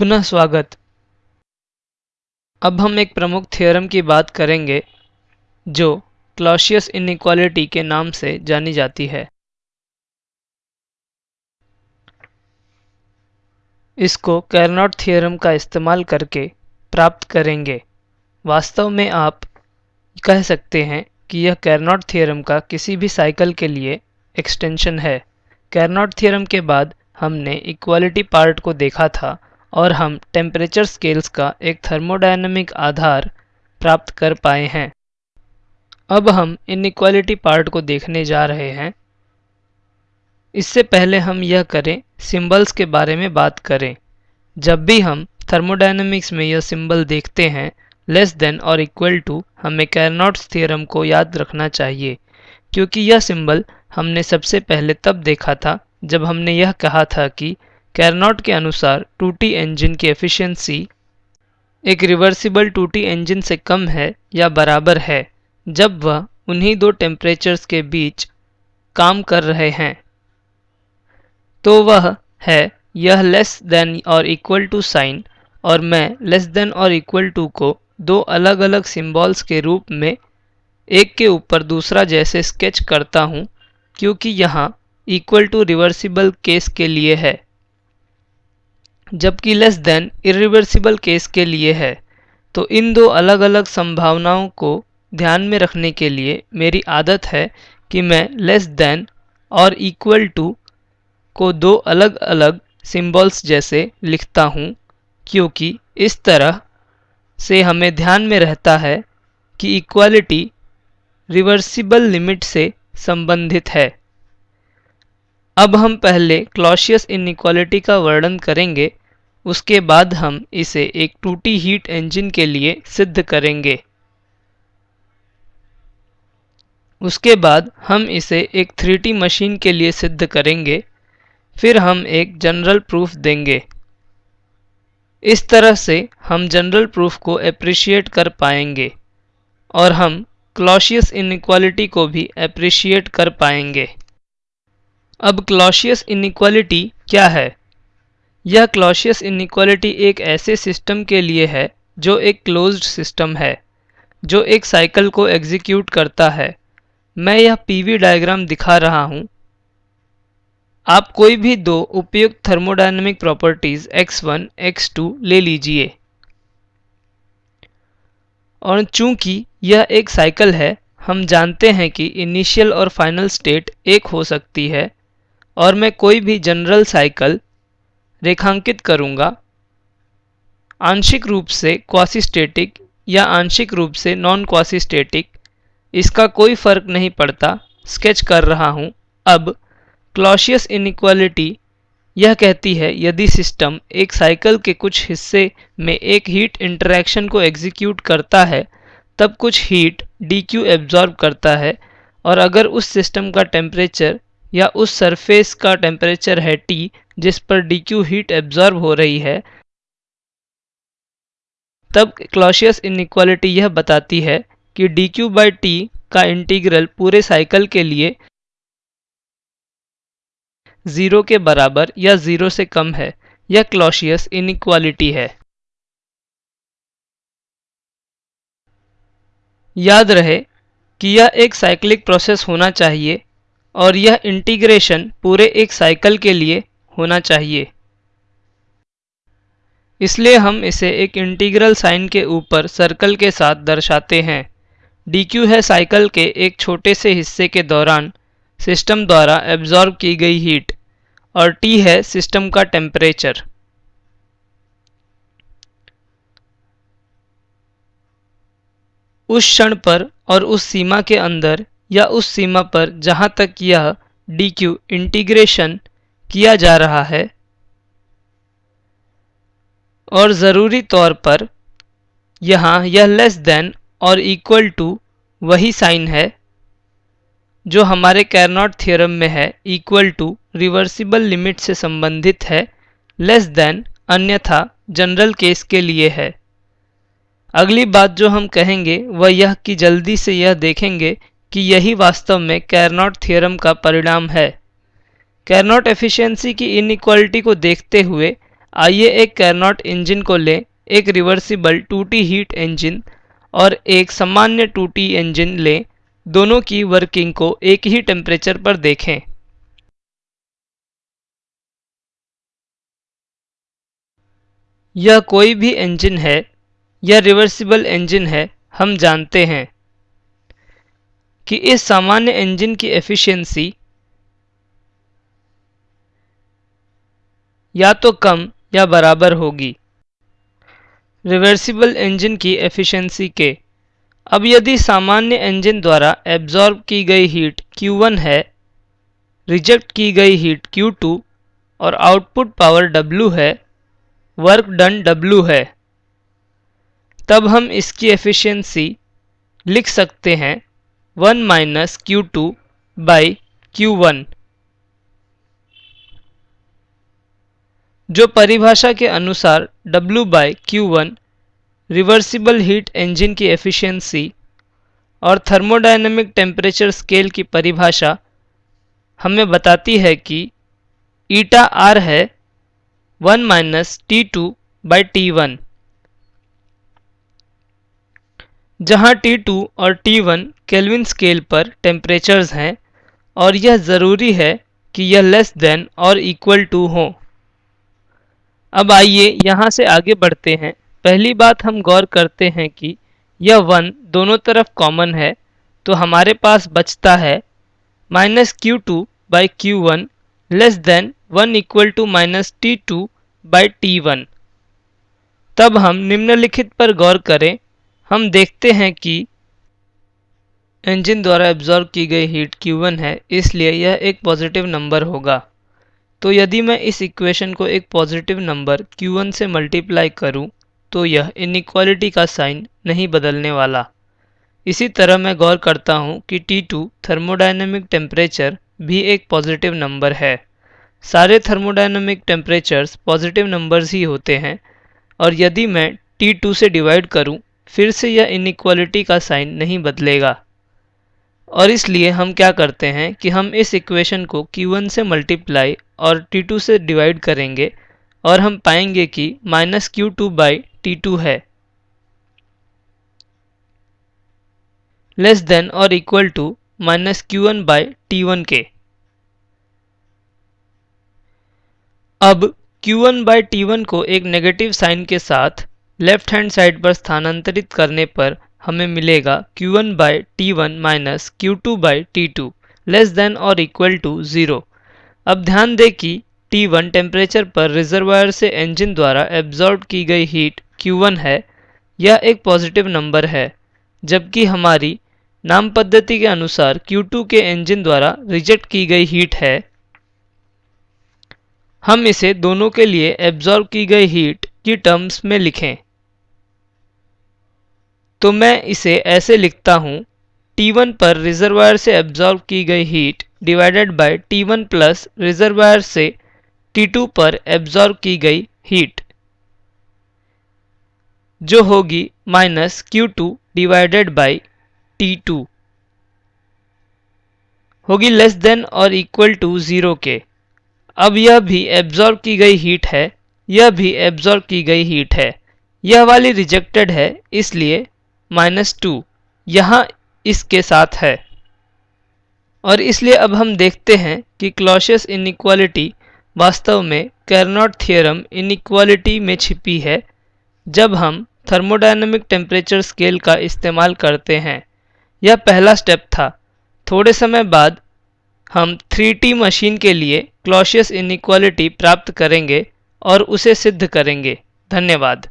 पुनः स्वागत। अब हम एक प्रमुख थ्योरम की बात करेंगे, जो क्लॉशियस इनइक्वालिटी के नाम से जानी जाती है। इसको कैरनॉट थ्योरम का इस्तेमाल करके प्राप्त करेंगे। वास्तव में आप कह सकते हैं कि यह कैरनॉट थ्योरम का किसी भी साइकिल के लिए एक्सटेंशन है। कैरनॉट थ्योरम के बाद हमने इक्वालिटी पार्ट को देखा था और हम टेम्परेचर स्केल्स का एक थर्मोडायनेमिक आधार प्राप्त कर पाए हैं। अब हम इनइक्वालिटी पार्ट को देखने जा रहे हैं। इससे पहले हम यह करें सिंबल्स के बारे में बात करें। जब भी हम थर्मोडायनेमिक्स में यह सिंबल देखते हैं लेस देन और इक्वल टू हमें कैरनॉट्स थ्योरम को याद रखना चाहिए, क्योंकि यह सिंबल हमने सबसे पहले तब देखा था जब हमने यह कहा था कि कैरनॉट के अनुसार टूटी इंजन की एफिशिएंसी एक रिवर्सिबल टूटी इंजन से कम है या बराबर है, जब वह उन्हीं दो टेम्परेचर्स के बीच काम कर रहे हैं। तो वह है यह लेस देन और इक्वल टू साइन और मैं लेस देन और इक्वल टू को दो अलग अलग सिंबल्स के रूप में एक के ऊपर दूसरा जैसे स्केच करता हूँ, क्योंकि यहाँ इक्वल टू रिवर्सिबल केस के लिए है। जबकि लेस देन इरिवर्सिबल केस के लिए है। तो इन दो अलग अलग संभावनाओं को ध्यान में रखने के लिए मेरी आदत है कि मैं लेस देन और इक्वल टू को दो अलग अलग सिंबल्स जैसे लिखता हूँ, क्योंकि इस तरह से हमें ध्यान में रहता है कि इक्वालिटी रिवर्सिबल लिमिट से संबंधित है। अब हम पहले क्लॉशियस इनक्वालिटी का वर्णन करेंगे। उसके बाद हम इसे एक टूटी हीट इंजन के लिए सिद्ध करेंगे। उसके बाद हम इसे एक 3D मशीन के लिए सिद्ध करेंगे। फिर हम एक जनरल प्रूफ देंगे। इस तरह से हम जनरल प्रूफ को अप्रिशिएट कर पाएँगे और हम क्लॉशियस इनक्वालिटी को भी अप्रिशिएट कर पाएँगे। अब क्लॉशियस इनक्वालिटी क्या है? यह क्लॉशियस इनिक्वालिटी एक ऐसे सिस्टम के लिए है जो एक क्लोज्ड सिस्टम है जो एक साइकिल को एग्जीक्यूट करता है। मैं यह पीवी डायग्राम दिखा रहा हूँ। आप कोई भी दो उपयुक्त थर्मोडायनेमिक प्रॉपर्टीज़ x1, x2 ले लीजिए। और चूँकि यह एक साइकिल है हम जानते हैं कि इनिशियल और फाइनल स्टेट एक हो सकती है और मैं कोई भी जनरल साइकिल रेखांकित करूँगा। आंशिक रूप से क्वासिस्टेटिक या आंशिक रूप से नॉन क्वासिस्टेटिक इसका कोई फ़र्क नहीं पड़ता। स्केच कर रहा हूँ। अब क्लॉशियस इनइक्वालिटी यह कहती है, यदि सिस्टम एक साइकिल के कुछ हिस्से में एक हीट इंटरैक्शन को एग्जीक्यूट करता है, तब कुछ हीट डी क्यू एब्जॉर्ब करता है। और अगर उस सिस्टम का टेम्परेचर या उस सरफेस का टेम्परेचर है टी जिस पर डी क्यू हीट एब्जॉर्ब हो रही है, तब क्लॉशियस इनइक्वालिटी यह बताती है कि डी क्यू बाई टी का इंटीग्रल पूरे साइकिल के लिए ज़ीरो के बराबर या ज़ीरो से कम है, यह क्लॉशियस इनइक्वालिटी है। याद रहे कि यह एक साइक्लिक प्रोसेस होना चाहिए और यह इंटीग्रेशन पूरे एक साइकिल के लिए होना चाहिए। इसलिए हम इसे एक इंटीग्रल साइन के ऊपर सर्कल के साथ दर्शाते हैं। dq है साइकिल के एक छोटे से हिस्से के दौरान सिस्टम द्वारा एब्जॉर्ब की गई हीट और T है सिस्टम का टेम्परेचर उस क्षण पर और उस सीमा के अंदर या उस सीमा पर जहाँ तक यह dq इंटीग्रेशन किया जा रहा है और ज़रूरी तौर पर यहाँ यह लेस देन और इक्वल टू वही साइन है जो हमारे कैरनॉट थ्योरम में है। इक्वल टू रिवर्सिबल लिमिट से संबंधित है। लेस देन अन्यथा जनरल केस के लिए है। अगली बात जो हम कहेंगे, वह यह कि जल्दी से यह देखेंगे कि यही वास्तव में कैरनॉट थ्योरम का परिणाम है। कैरनॉट एफिशिएंसी की इनइक्वालिटी को देखते हुए, आइए एक कैरनॉट इंजन को लें, एक रिवर्सिबल टूटी हीट इंजन और एक सामान्य टूटी इंजन लें, दोनों की वर्किंग को एक ही टेम्परेचर पर देखें। यह कोई भी इंजन है, यह रिवर्सिबल इंजन है, हम जानते हैं कि इस सामान्य इंजन की एफिशिएंसी या तो कम या बराबर होगी। रिवर्सिबल इंजन की एफिशिएंसी के। अब यदि सामान्य इंजन द्वारा एब्जॉर्ब की गई हीट Q1 है रिजेक्ट की गई हीट Q2 और आउटपुट पावर W है वर्क डन W है, तब हम इसकी एफिशिएंसी लिख सकते हैं 1 minus Q two by Q one जो परिभाषा के अनुसार W by Q one reversible heat engine की एफिशिएंसी और थर्मोडायनेमिक टेम्परेचर स्केल की परिभाषा हमें बताती है कि ईटा आर है one minus T two by T one जहाँ T2 और T1 केल्विन स्केल पर टेम्परेचर्स हैं और यह ज़रूरी है कि यह लेस देन और इक्वल टू हो। अब आइए यहाँ से आगे बढ़ते हैं। पहली बात हम गौर करते हैं कि यह वन दोनों तरफ़ कॉमन है तो हमारे पास बचता है minus Q two by Q one less than one equal to minus T two by T one तब हम निम्नलिखित पर गौर करें। हम देखते हैं कि इंजन द्वारा एब्जॉर्व की गई हीट Q1 है, इसलिए यह एक पॉजिटिव नंबर होगा। तो यदि मैं इस इक्वेशन को एक पॉजिटिव नंबर Q1 से मल्टीप्लाई करूँ तो यह इनक्वालिटी का साइन नहीं बदलने वाला। इसी तरह मैं गौर करता हूँ कि T2 थर्मोडायनेमिक टेम्परेचर भी एक पॉजिटिव नंबर है। सारे थर्मोडायनेमिक टेम्परेचर्स पॉजिटिव नंबर्स ही होते हैं, और यदि मैं T2 से डिवाइड करूँ, फिर से यह इनक्वालिटी का साइन नहीं बदलेगा। और इसलिए हम क्या करते हैं कि हम इस इक्वेशन को Q1 से मल्टीप्लाई और T2 से डिवाइड करेंगे और हम पाएँगे कि minus Q two by T two है। लेस देन और equal to minus Q one by T one के। अब Q1 बाई टी वन को एक नेगेटिव साइन के साथ लेफ़्ट हैंड साइड पर स्थानांतरित करने पर हमें मिलेगा Q1 one by T one minus Q two by T two less than और इक्वल टू ज़ीरो अब ध्यान दें कि T1 टेम्परेचर पर रिजर्वायर से इंजन द्वारा एब्जॉर्ब की गई हीट Q1 है, यह एक पॉजिटिव नंबर है, जबकि हमारी नाम पद्धति के अनुसार Q2 के इंजन द्वारा रिजेक्ट की गई हीट है। हम इसे दोनों के लिए एब्जॉर्ब की गई हीट की टर्म्स में लिखें। तो मैं इसे ऐसे लिखता हूँ T1 पर रिजर्वायर से एब्जॉर्ब की गई heat divided by T1 plus reservoir से T2 पर एब्जॉर्ब की गई हीट जो होगी minus Q two divided by T two होगी लेस देन और इक्वल टू ज़ीरो के अब यह भी एब्जॉर्ब की गई हीट है, यह भी एब्जॉर्ब की गई हीट है। यह वाली रिजेक्टेड है, इसलिए माइनस टू यहाँ इसके साथ है। और इसलिए अब हम देखते हैं कि क्लॉशियस इनइक्वालिटी वास्तव में कैरनॉट थियरम इनइक्वालिटी में छिपी है, जब हम थर्मोडायनेमिक टेम्परेचर स्केल का इस्तेमाल करते हैं। यह पहला स्टेप था। थोड़े समय बाद हम 3T मशीन के लिए क्लॉशियस इनइक्वालिटी प्राप्त करेंगे और उसे सिद्ध करेंगे। धन्यवाद।